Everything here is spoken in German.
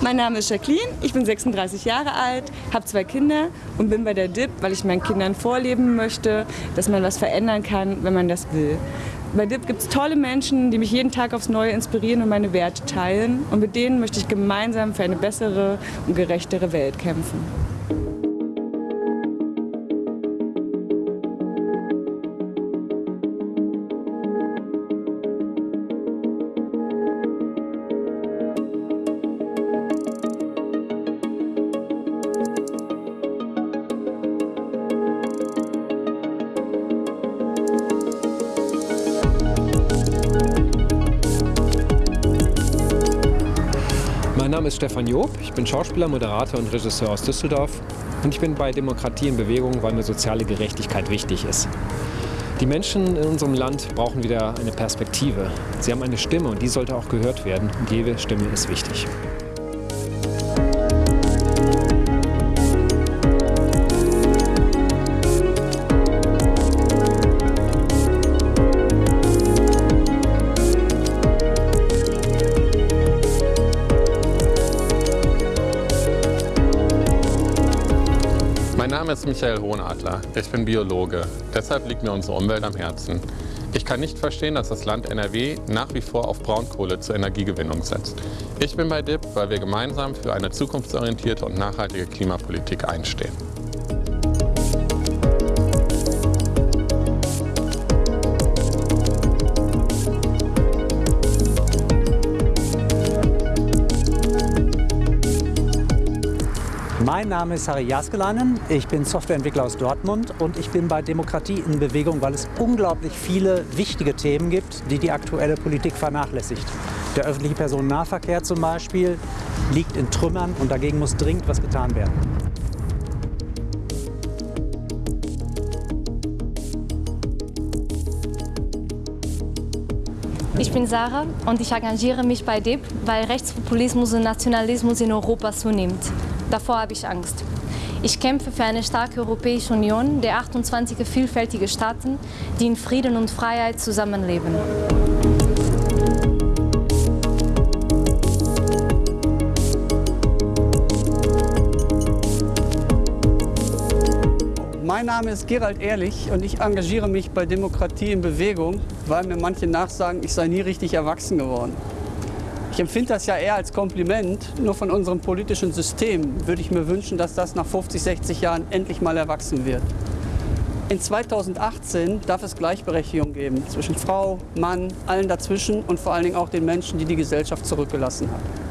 Mein Name ist Jacqueline, ich bin 36 Jahre alt, habe zwei Kinder und bin bei der DIP, weil ich meinen Kindern vorleben möchte, dass man was verändern kann, wenn man das will. Bei DIP gibt es tolle Menschen, die mich jeden Tag aufs Neue inspirieren und meine Werte teilen. Und mit denen möchte ich gemeinsam für eine bessere und gerechtere Welt kämpfen. Name ist Stefan Job, ich bin Schauspieler, Moderator und Regisseur aus Düsseldorf und ich bin bei Demokratie in Bewegung, weil mir soziale Gerechtigkeit wichtig ist. Die Menschen in unserem Land brauchen wieder eine Perspektive. Sie haben eine Stimme und die sollte auch gehört werden und jede Stimme ist wichtig. Mein Name ist Michael Hohenadler. Ich bin Biologe. Deshalb liegt mir unsere Umwelt am Herzen. Ich kann nicht verstehen, dass das Land NRW nach wie vor auf Braunkohle zur Energiegewinnung setzt. Ich bin bei DIP, weil wir gemeinsam für eine zukunftsorientierte und nachhaltige Klimapolitik einstehen. Mein Name ist Harry Jaskelainen, ich bin Softwareentwickler aus Dortmund und ich bin bei Demokratie in Bewegung, weil es unglaublich viele wichtige Themen gibt, die die aktuelle Politik vernachlässigt. Der öffentliche Personennahverkehr zum Beispiel liegt in Trümmern und dagegen muss dringend was getan werden. Ich bin Sarah und ich engagiere mich bei DIP, weil Rechtspopulismus und Nationalismus in Europa zunimmt. Davor habe ich Angst. Ich kämpfe für eine starke Europäische Union der 28 vielfältige Staaten, die in Frieden und Freiheit zusammenleben. Mein Name ist Gerald Ehrlich und ich engagiere mich bei Demokratie in Bewegung, weil mir manche nachsagen, ich sei nie richtig erwachsen geworden. Ich empfinde das ja eher als Kompliment. Nur von unserem politischen System würde ich mir wünschen, dass das nach 50, 60 Jahren endlich mal erwachsen wird. In 2018 darf es Gleichberechtigung geben zwischen Frau, Mann, allen dazwischen und vor allen Dingen auch den Menschen, die die Gesellschaft zurückgelassen hat.